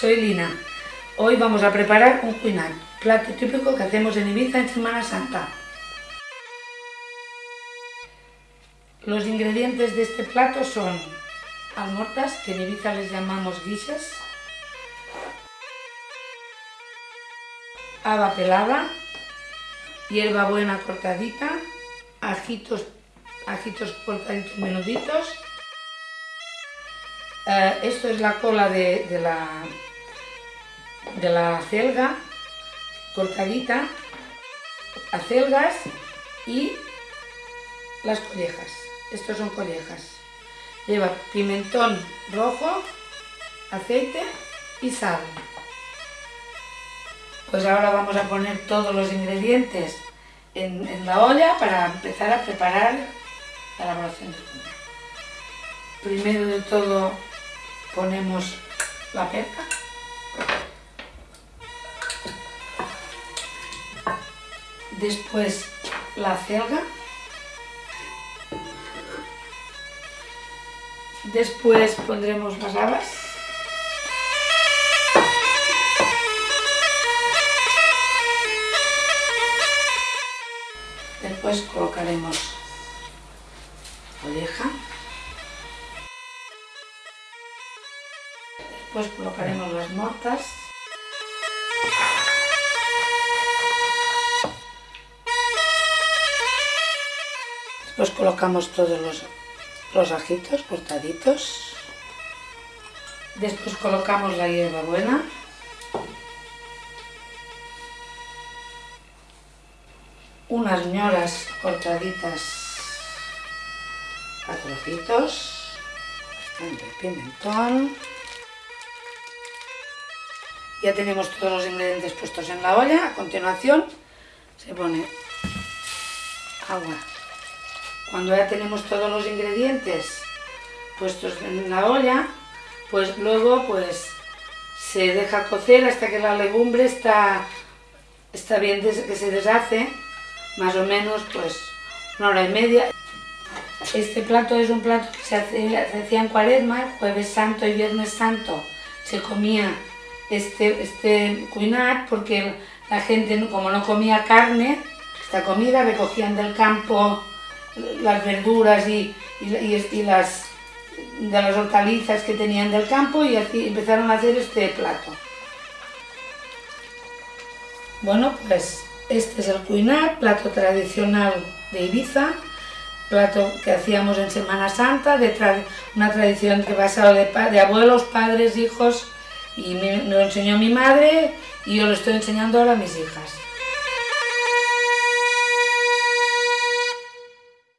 Soy Lina. Hoy vamos a preparar un cuinat, plato típico que hacemos en Ibiza en Semana Santa. Los ingredientes de este plato son almortas, que en Ibiza les llamamos guises, haba pelada, hierba buena cortadita, ajitos, ajitos cortaditos menuditos, eh, esto es la cola de, la, de la celga cortadita, acelgas y las collejas. Estos son collejas. Lleva pimentón rojo, aceite y sal. Pues ahora vamos a poner todos los ingredientes en, en la olla para empezar a preparar la elaboración del Primero de todo ponemos la perca. Después la celga. Después pondremos las habas. Después colocaremos oreja. Después colocaremos las mortas. Después colocamos todos los, los ajitos cortaditos. Después colocamos la hierba buena. Unas ñoras cortaditas a trocitos. Bastante pimentón. Ya tenemos todos los ingredientes puestos en la olla. A continuación se pone agua. Cuando ya tenemos todos los ingredientes puestos en la olla, pues luego pues se deja cocer hasta que la legumbre está, está bien que se deshace, más o menos pues una hora y media. Este plato es un plato que se, se hacía en cuaresma, jueves santo y viernes santo. Se comía este, este cuinat porque la gente, como no comía carne, esta comida recogían del campo las verduras y, y, las, de las hortalizas que tenían del campo y así empezaron a hacer este plato. Bueno, pues este es el cuinat, plato tradicional de Ibiza, plato que hacíamos en Semana Santa, de una tradición que pasado de, abuelos, padres, hijos, y me, lo enseñó mi madre y yo lo estoy enseñando ahora a mis hijas.